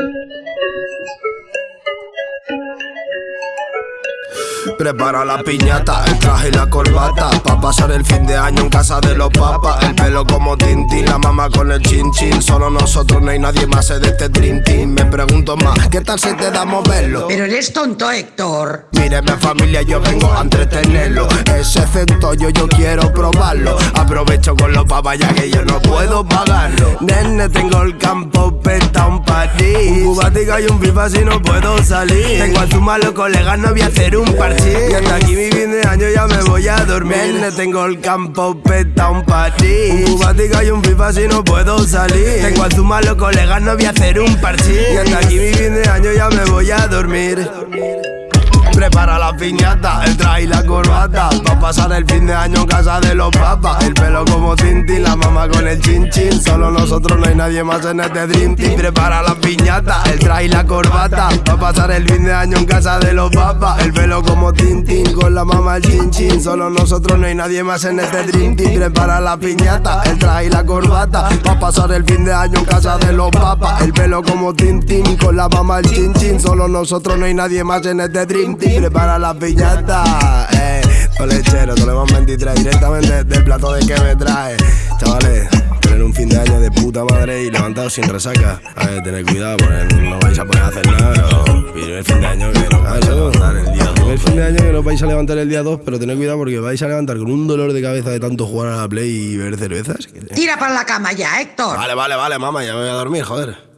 Thank you. Prepara la piñata, el traje y la corbata Pa' pasar el fin de año en casa de los papas. El pelo como Tintín, la mamá con el chin chin. Solo nosotros, no hay nadie más de este Dream Team. Me pregunto más, ¿qué tal si te da moverlo? Pero eres tonto, Héctor. Míreme familia, yo vengo a entretenerlo. Ese efecto yo, yo quiero probarlo. Aprovecho con los papas ya que yo no puedo pagarlo. Nene, tengo el campo peta un ti Cubática y un pipa si no puedo salir. Tengo a tu malo colegas, no voy a hacer un parche Y hasta aquí mi fin de año ya me voy a dormir. Nene, tengo el campo peta un ti Un cubática y un pipa si no puedo salir. Tengo a tu malo colegas, no voy a hacer un parche Y hasta aquí mi fin de año ya me voy a dormir. Prepara la piñata, el traje y la corbata. Pa' pasar el fin de año en casa de los papas. El pelo con el chin chin. Solo nosotros, no hay nadie más en este dream team. Prepara la piñata, el traje y la corbata. Pa' pasar el fin de año en casa de los papas. El pelo como Tintín, con la mamá el chin chin. Solo nosotros, no hay nadie más en este dream team. Prepara la piñata, el traje y la corbata. Pa' pasar el fin de año en casa de los papas. El pelo como Tintín, con la mamá el chin chin. Solo nosotros, no hay nadie más en este dream team. Prepara la piñata. Eh, lechero, Toleman 23, directamente del plato de que me trae. Chavales, puta madre y levantado sin resaca. A ver, tener cuidado, porque no vais a poder hacer nada, pero el fin de año que no vais a levantar el día 2. El fin de año que no vais a levantar el día 2, pero tened cuidado porque vais a levantar con un dolor de cabeza de tanto jugar a la play y beber cervezas. Tira para la cama ya, Héctor. Vale, vale, vale, mamá, ya me voy a dormir, joder.